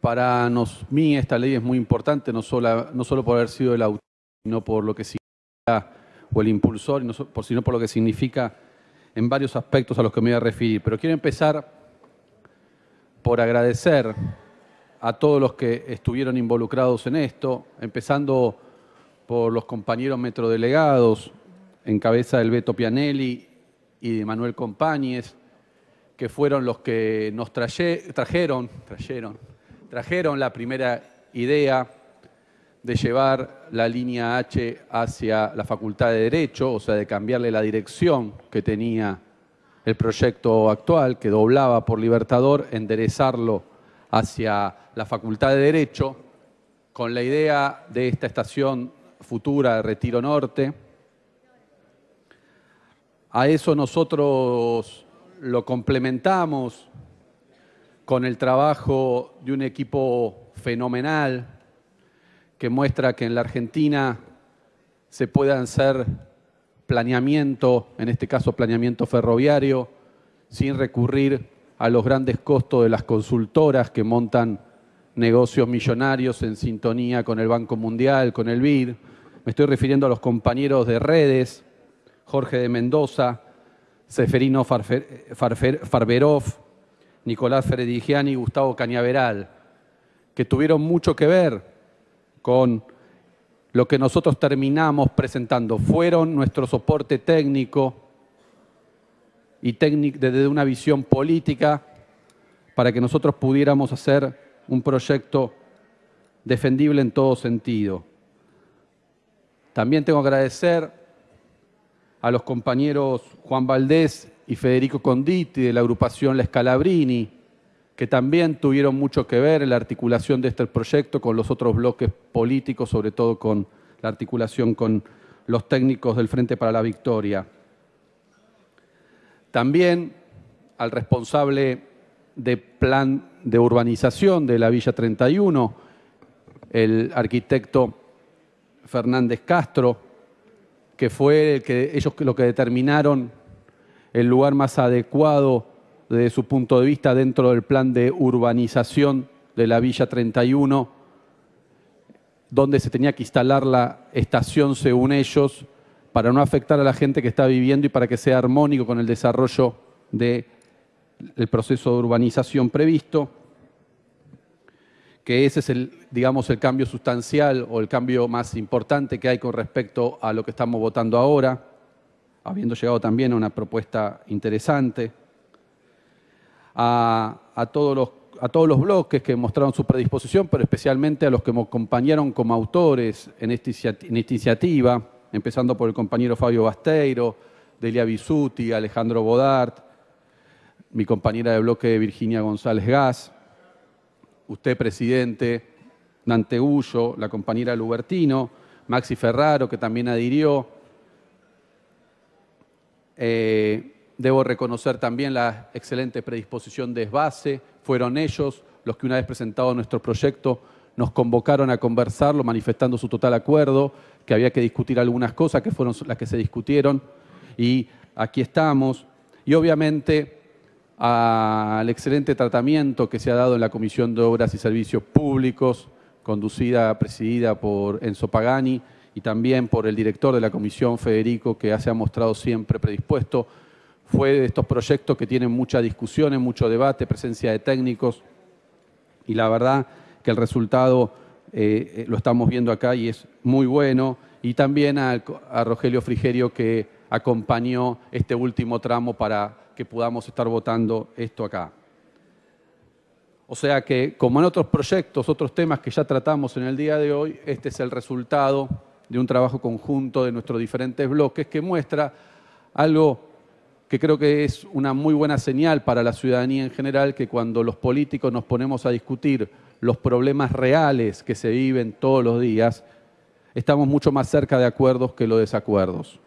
Para mí esta ley es muy importante, no solo, no solo por haber sido el autor, sino por lo que significa, o el impulsor, sino por lo que significa en varios aspectos a los que me voy a referir. Pero quiero empezar por agradecer a todos los que estuvieron involucrados en esto, empezando por los compañeros metrodelegados, en cabeza del Beto Pianelli y de Manuel Compañes, que fueron los que nos trajeron, trajeron la primera idea de llevar la línea H hacia la Facultad de Derecho, o sea, de cambiarle la dirección que tenía el proyecto actual, que doblaba por Libertador, enderezarlo hacia la Facultad de Derecho, con la idea de esta estación futura de Retiro Norte. A eso nosotros lo complementamos con el trabajo de un equipo fenomenal que muestra que en la Argentina se puede hacer planeamiento, en este caso planeamiento ferroviario, sin recurrir a los grandes costos de las consultoras que montan negocios millonarios en sintonía con el Banco Mundial, con el BID. Me estoy refiriendo a los compañeros de redes, Jorge de Mendoza, Seferino Farberov, Nicolás Feredigiani y Gustavo Cañaveral, que tuvieron mucho que ver con lo que nosotros terminamos presentando. Fueron nuestro soporte técnico y técnico desde una visión política para que nosotros pudiéramos hacer un proyecto defendible en todo sentido. También tengo que agradecer a los compañeros Juan Valdés y Federico Conditi de la agrupación La Scalabrini, que también tuvieron mucho que ver en la articulación de este proyecto con los otros bloques políticos, sobre todo con la articulación con los técnicos del Frente para la Victoria. También al responsable de plan de urbanización de la Villa 31, el arquitecto Fernández Castro, que fue el que, ellos lo que determinaron el lugar más adecuado desde su punto de vista dentro del plan de urbanización de la Villa 31, donde se tenía que instalar la estación según ellos, para no afectar a la gente que está viviendo y para que sea armónico con el desarrollo del proceso de urbanización previsto que ese es el, digamos, el cambio sustancial o el cambio más importante que hay con respecto a lo que estamos votando ahora, habiendo llegado también a una propuesta interesante. A, todos, los, a todos los bloques que mostraron su predisposición, pero especialmente a los que me acompañaron como autores en esta, iniciativa, empezando por el compañero Fabio Basteiro, Delia Bisuti, Alejandro Bodart, mi compañera de bloque Virginia González Gas, usted, presidente, Dante Ullo, la compañera Lubertino, Maxi Ferraro, que también adhirió. Eh, debo reconocer también la excelente predisposición de Esbase. Fueron ellos los que una vez presentado nuestro proyecto nos convocaron a conversarlo, manifestando su total acuerdo, que había que discutir algunas cosas que fueron las que se discutieron. Y aquí estamos. Y obviamente al excelente tratamiento que se ha dado en la Comisión de Obras y Servicios Públicos, conducida, presidida por Enzo Pagani, y también por el director de la comisión, Federico, que se ha mostrado siempre predispuesto. Fue de estos proyectos que tienen mucha discusión, mucho debate, presencia de técnicos, y la verdad que el resultado eh, eh, lo estamos viendo acá y es muy bueno. Y también a Rogelio Frigerio, que acompañó este último tramo para que podamos estar votando esto acá. O sea que, como en otros proyectos, otros temas que ya tratamos en el día de hoy, este es el resultado de un trabajo conjunto de nuestros diferentes bloques que muestra algo que creo que es una muy buena señal para la ciudadanía en general, que cuando los políticos nos ponemos a discutir los problemas reales que se viven todos los días, estamos mucho más cerca de acuerdos que los desacuerdos.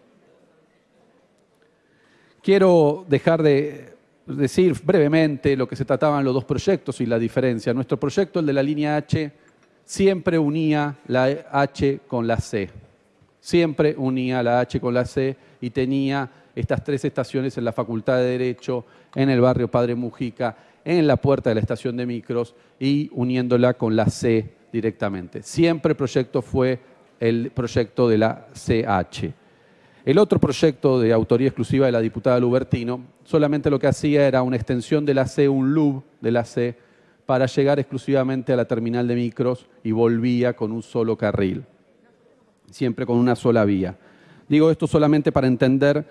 Quiero dejar de decir brevemente lo que se trataban los dos proyectos y la diferencia. Nuestro proyecto, el de la línea H, siempre unía la H con la C. Siempre unía la H con la C y tenía estas tres estaciones en la Facultad de Derecho, en el barrio Padre Mujica, en la puerta de la estación de micros y uniéndola con la C directamente. Siempre el proyecto fue el proyecto de la CH. El otro proyecto de autoría exclusiva de la diputada Lubertino solamente lo que hacía era una extensión de la C, un loop de la C, para llegar exclusivamente a la terminal de micros y volvía con un solo carril, siempre con una sola vía. Digo esto solamente para entender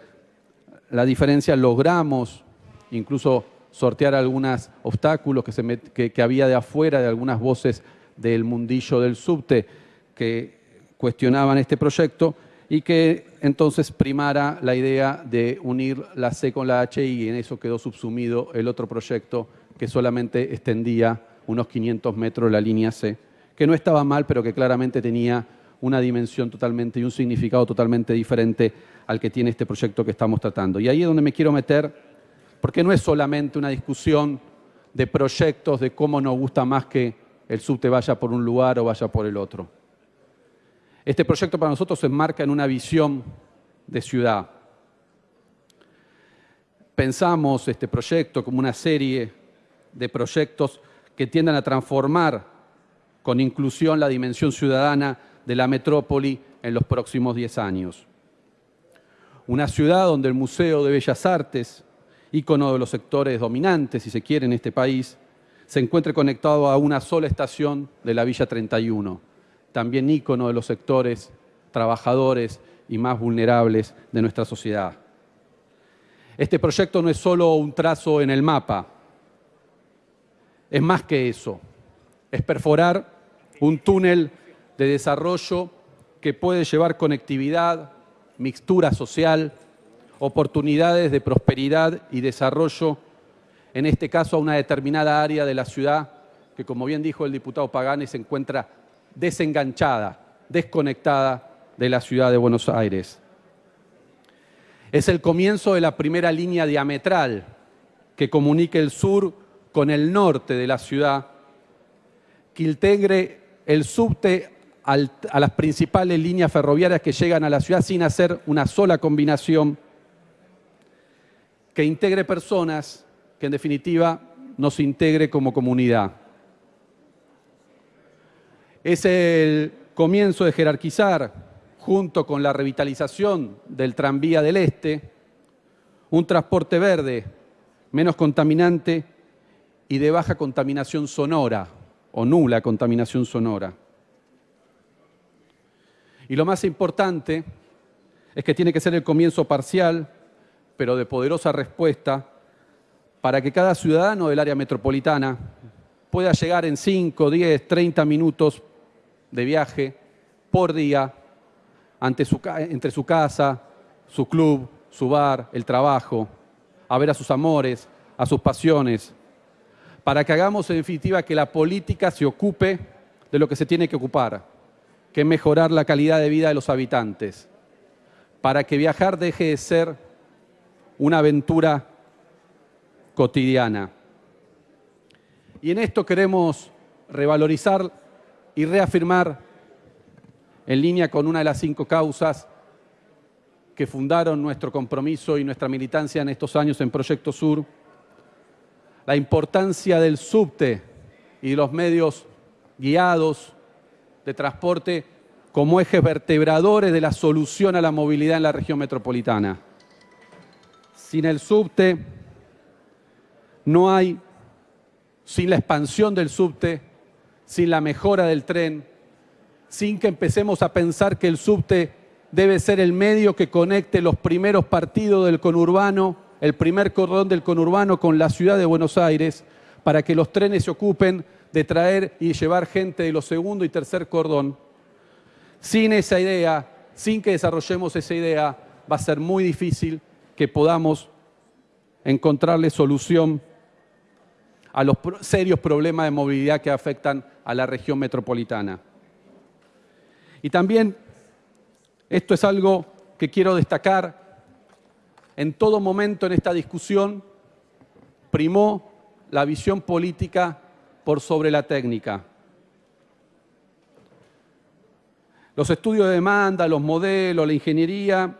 la diferencia. Logramos incluso sortear algunos obstáculos que, había de afuera, de algunas voces del mundillo del subte que cuestionaban este proyecto y que entonces primara la idea de unir la C con la H y en eso quedó subsumido el otro proyecto que solamente extendía unos 500 metros la línea C, que no estaba mal, pero que claramente tenía una dimensión totalmente y un significado totalmente diferente al que tiene este proyecto que estamos tratando. Y ahí es donde me quiero meter, porque no es solamente una discusión de proyectos, de cómo nos gusta más que el subte vaya por un lugar o vaya por el otro. Este proyecto para nosotros se enmarca en una visión de ciudad. Pensamos este proyecto como una serie de proyectos que tiendan a transformar con inclusión la dimensión ciudadana de la metrópoli en los próximos 10 años. Una ciudad donde el Museo de Bellas Artes, ícono de los sectores dominantes, si se quiere, en este país, se encuentre conectado a una sola estación de la Villa 31 también ícono de los sectores trabajadores y más vulnerables de nuestra sociedad. Este proyecto no es solo un trazo en el mapa, es más que eso, es perforar un túnel de desarrollo que puede llevar conectividad, mixtura social, oportunidades de prosperidad y desarrollo, en este caso a una determinada área de la ciudad que, como bien dijo el diputado Pagani, se encuentra desenganchada, desconectada de la ciudad de Buenos Aires. Es el comienzo de la primera línea diametral que comunique el sur con el norte de la ciudad, que integre el subte a las principales líneas ferroviarias que llegan a la ciudad sin hacer una sola combinación, que integre personas, que en definitiva nos integre como comunidad. Es el comienzo de jerarquizar, junto con la revitalización del tranvía del Este, un transporte verde, menos contaminante y de baja contaminación sonora o nula contaminación sonora. Y lo más importante es que tiene que ser el comienzo parcial, pero de poderosa respuesta, para que cada ciudadano del área metropolitana pueda llegar en 5, 10, 30 minutos de viaje por día entre su casa, su club, su bar, el trabajo, a ver a sus amores, a sus pasiones, para que hagamos en definitiva que la política se ocupe de lo que se tiene que ocupar, que mejorar la calidad de vida de los habitantes, para que viajar deje de ser una aventura cotidiana. Y en esto queremos revalorizar y reafirmar, en línea con una de las cinco causas que fundaron nuestro compromiso y nuestra militancia en estos años en Proyecto Sur, la importancia del subte y los medios guiados de transporte como ejes vertebradores de la solución a la movilidad en la región metropolitana. Sin el subte no hay, sin la expansión del subte, sin la mejora del tren, sin que empecemos a pensar que el subte debe ser el medio que conecte los primeros partidos del conurbano, el primer cordón del conurbano con la ciudad de Buenos Aires, para que los trenes se ocupen de traer y llevar gente de los segundo y tercer cordón. Sin esa idea, sin que desarrollemos esa idea, va a ser muy difícil que podamos encontrarle solución a los serios problemas de movilidad que afectan a la región metropolitana. Y también, esto es algo que quiero destacar, en todo momento en esta discusión primó la visión política por sobre la técnica. Los estudios de demanda, los modelos, la ingeniería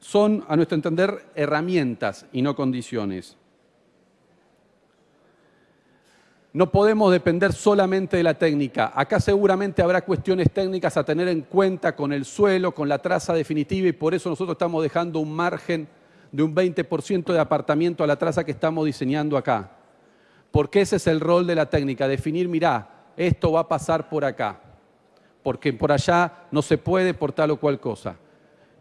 son, a nuestro entender, herramientas y no condiciones. No podemos depender solamente de la técnica. Acá seguramente habrá cuestiones técnicas a tener en cuenta con el suelo, con la traza definitiva y por eso nosotros estamos dejando un margen de un 20% de apartamiento a la traza que estamos diseñando acá. Porque ese es el rol de la técnica, definir, mirá, esto va a pasar por acá, porque por allá no se puede por tal o cual cosa.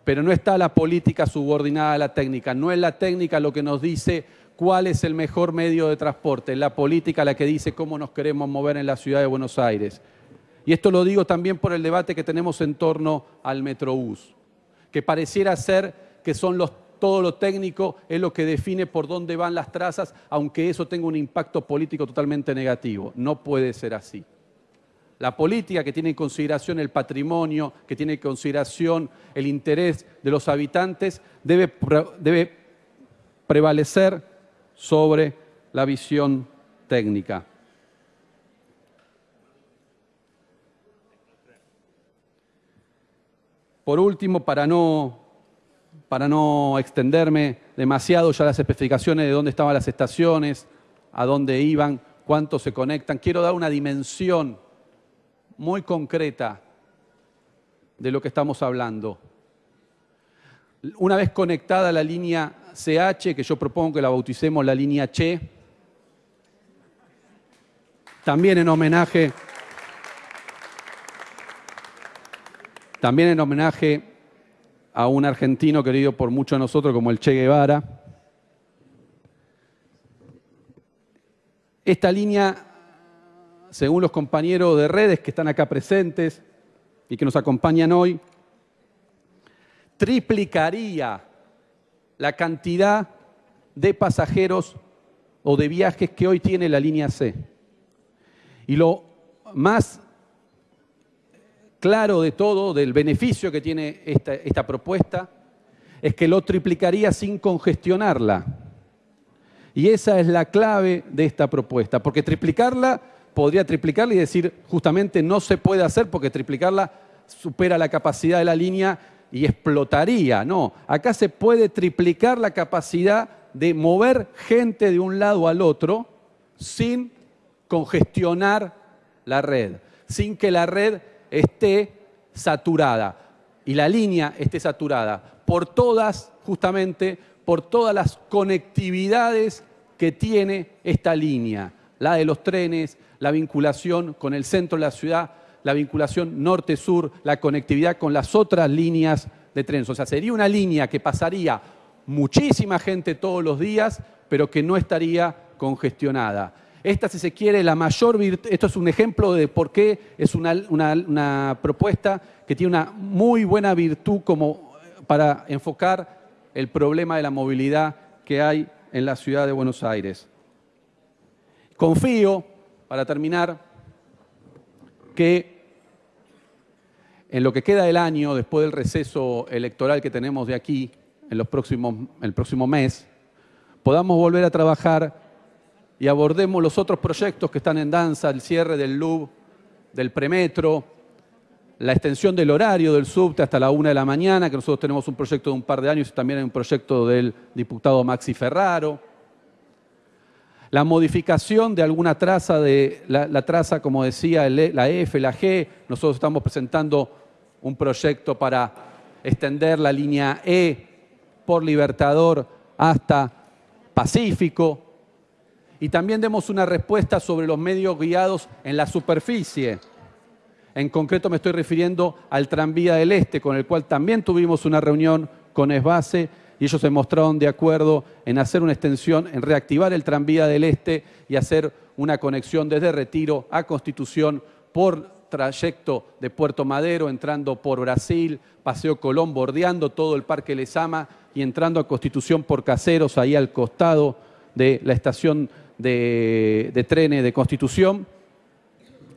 Pero no está la política subordinada a la técnica, no es la técnica lo que nos dice cuál es el mejor medio de transporte, la política la que dice cómo nos queremos mover en la ciudad de Buenos Aires. Y esto lo digo también por el debate que tenemos en torno al Metrobús, que pareciera ser que son los, todo lo técnico es lo que define por dónde van las trazas, aunque eso tenga un impacto político totalmente negativo. No puede ser así. La política que tiene en consideración el patrimonio, que tiene en consideración el interés de los habitantes, debe, debe prevalecer sobre la visión técnica. Por último, para no, para no extenderme demasiado ya las especificaciones de dónde estaban las estaciones, a dónde iban, cuánto se conectan, quiero dar una dimensión muy concreta de lo que estamos hablando. Una vez conectada la línea CH, que yo propongo que la bauticemos la línea Che, también en homenaje, también en homenaje a un argentino querido por muchos de nosotros como el Che Guevara. Esta línea, según los compañeros de redes que están acá presentes y que nos acompañan hoy, triplicaría la cantidad de pasajeros o de viajes que hoy tiene la línea C. Y lo más claro de todo, del beneficio que tiene esta, esta propuesta, es que lo triplicaría sin congestionarla. Y esa es la clave de esta propuesta, porque triplicarla, podría triplicarla y decir justamente no se puede hacer porque triplicarla supera la capacidad de la línea y explotaría. No, acá se puede triplicar la capacidad de mover gente de un lado al otro sin congestionar la red, sin que la red esté saturada y la línea esté saturada por todas, justamente, por todas las conectividades que tiene esta línea, la de los trenes, la vinculación con el centro de la ciudad, la vinculación norte-sur, la conectividad con las otras líneas de trenes. O sea, sería una línea que pasaría muchísima gente todos los días, pero que no estaría congestionada. Esta, si se quiere, la mayor virtud, esto es un ejemplo de por qué es una, una, propuesta que tiene una muy buena virtud como para enfocar el problema de la movilidad que hay en la ciudad de Buenos Aires. Confío, para terminar, que en lo que queda del año, después del receso electoral que tenemos de aquí, en los próximos, el próximo mes, podamos volver a trabajar y abordemos los otros proyectos que están en danza, el cierre del LUB, del premetro, la extensión del horario del subte hasta la una de la mañana, que nosotros tenemos un proyecto de un par de años y también hay un proyecto del diputado Maxi Ferraro, la modificación de alguna traza, de la, traza, como decía, e, la F, la G. Nosotros estamos presentando un proyecto para extender la línea E por Libertador hasta Pacífico. Y también demos una respuesta sobre los medios guiados en la superficie. En concreto me estoy refiriendo al tranvía del Este, con el cual también tuvimos una reunión con Esbase y ellos se mostraron de acuerdo en hacer una extensión, en reactivar el tranvía del Este y hacer una conexión desde Retiro a Constitución por trayecto de Puerto Madero, entrando por Brasil, Paseo Colón, bordeando todo el Parque Lesama y entrando a Constitución por Caseros, ahí al costado de la estación de, trenes de Constitución.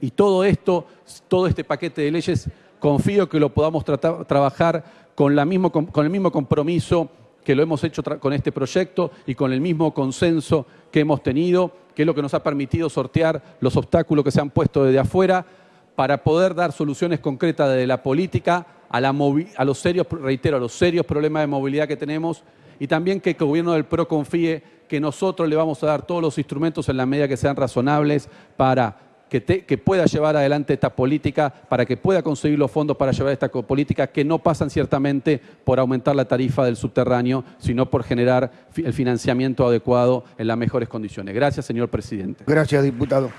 Y todo esto, todo este paquete de leyes, confío que lo podamos trabajar con el mismo compromiso que lo hemos hecho con este proyecto y con el mismo consenso que hemos tenido, que es lo que nos ha permitido sortear los obstáculos que se han puesto desde afuera para poder dar soluciones concretas desde la política a, los serios, reitero, a los serios problemas de movilidad que tenemos y también que el gobierno del PRO confíe que nosotros le vamos a dar todos los instrumentos en la medida que sean razonables para que, pueda llevar adelante esta política, para que pueda conseguir los fondos para llevar esta política, que no pasan ciertamente por aumentar la tarifa del subterráneo, sino por generar el financiamiento adecuado en las mejores condiciones. Gracias, señor presidente. Gracias, diputado.